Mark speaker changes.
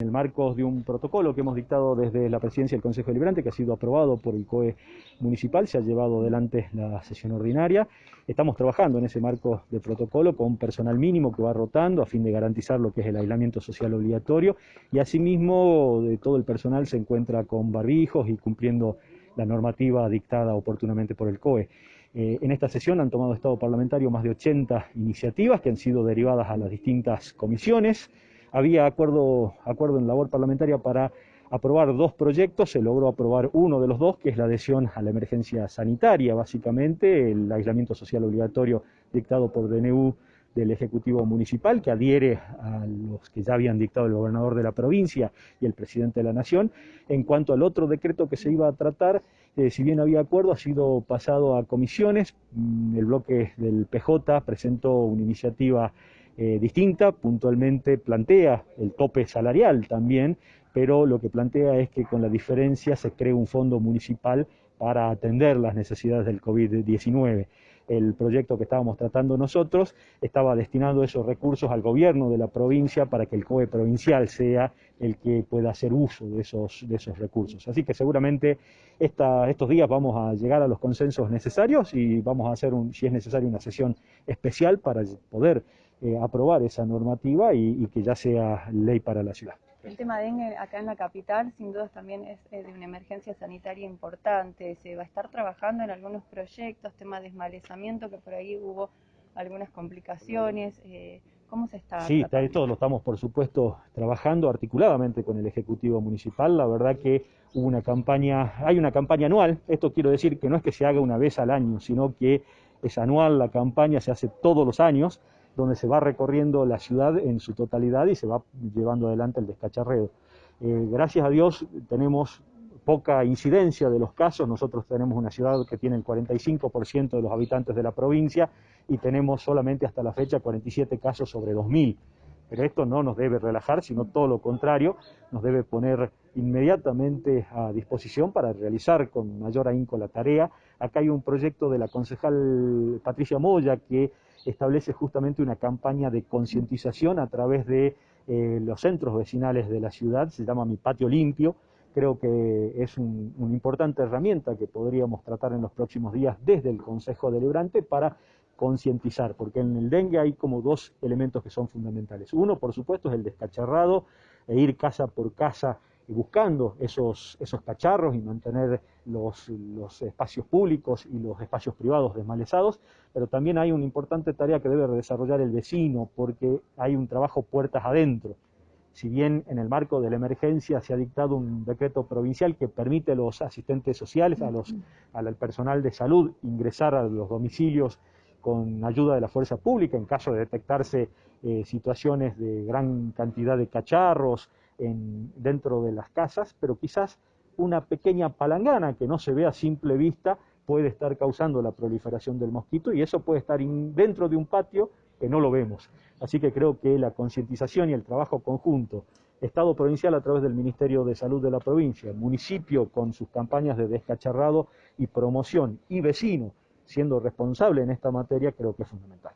Speaker 1: En el marco de un protocolo que hemos dictado desde la presidencia del Consejo Deliberante, que ha sido aprobado por el COE municipal, se ha llevado adelante la sesión ordinaria. Estamos trabajando en ese marco de protocolo con personal mínimo que va rotando a fin de garantizar lo que es el aislamiento social obligatorio y asimismo de todo el personal se encuentra con barbijos y cumpliendo la normativa dictada oportunamente por el COE. Eh, en esta sesión han tomado Estado parlamentario más de 80 iniciativas que han sido derivadas a las distintas comisiones había acuerdo, acuerdo en labor parlamentaria para aprobar dos proyectos, se logró aprobar uno de los dos, que es la adhesión a la emergencia sanitaria, básicamente, el aislamiento social obligatorio dictado por DNU del Ejecutivo Municipal, que adhiere a los que ya habían dictado el gobernador de la provincia y el presidente de la Nación. En cuanto al otro decreto que se iba a tratar, eh, si bien había acuerdo, ha sido pasado a comisiones. Mm, el bloque del PJ presentó una iniciativa eh, distinta, puntualmente plantea el tope salarial también, pero lo que plantea es que con la diferencia se cree un fondo municipal para atender las necesidades del COVID-19. El proyecto que estábamos tratando nosotros estaba destinando esos recursos al gobierno de la provincia para que el COE provincial sea el que pueda hacer uso de esos, de esos recursos. Así que seguramente estos días vamos a llegar a los consensos necesarios y vamos a hacer, un, si es necesario, una sesión especial para poder eh, aprobar esa normativa y, que ya sea ley para la ciudad.
Speaker 2: El tema de dengue acá en la capital sin duda también es de una emergencia sanitaria importante. Se va a estar trabajando en algunos proyectos, tema de desmalezamiento, que por ahí hubo algunas complicaciones. Eh, ¿Cómo se está?
Speaker 1: Sí, esto lo estamos por supuesto trabajando articuladamente con el Ejecutivo Municipal. La verdad que hubo una campaña, hay una campaña anual. Esto quiero decir que no es que se haga una vez al año, sino que es anual, la campaña se hace todos los años donde se va recorriendo la ciudad en su totalidad y se va llevando adelante el descacharreo. Eh, gracias a Dios tenemos poca incidencia de los casos, nosotros tenemos una ciudad que tiene el 45% de los habitantes de la provincia y tenemos solamente hasta la fecha 47 casos sobre 2.000. Pero esto no nos debe relajar, sino todo lo contrario, nos debe poner inmediatamente a disposición para realizar con mayor ahínco la tarea. Acá hay un proyecto de la concejal Patricia Moya que establece justamente una campaña de concientización a través de eh, los centros vecinales de la ciudad, se llama Mi Patio Limpio, creo que es una importante herramienta que podríamos tratar en los próximos días desde el Consejo Deliberante para concientizar, porque en el dengue hay como dos elementos que son fundamentales. Uno, por supuesto, es el descacharrado, e ir casa por casa buscando esos, esos cacharros y mantener los, los, espacios públicos y los espacios privados desmalezados, pero también hay una importante tarea que debe desarrollar el vecino, porque hay un trabajo puertas adentro. Si bien en el marco de la emergencia se ha dictado un decreto provincial que permite a los asistentes sociales, a los, al personal de salud, ingresar a los domicilios con ayuda de la fuerza pública en caso de detectarse eh, situaciones de gran cantidad de cacharros en, dentro de las casas, pero quizás una pequeña palangana que no se ve a simple vista puede estar causando la proliferación del mosquito y eso puede estar dentro de un patio que no lo vemos. Así que creo que la concientización y el trabajo conjunto, Estado provincial a través del Ministerio de Salud de la provincia, municipio con sus campañas de descacharrado y promoción y vecino siendo responsable en esta materia, creo que es fundamental.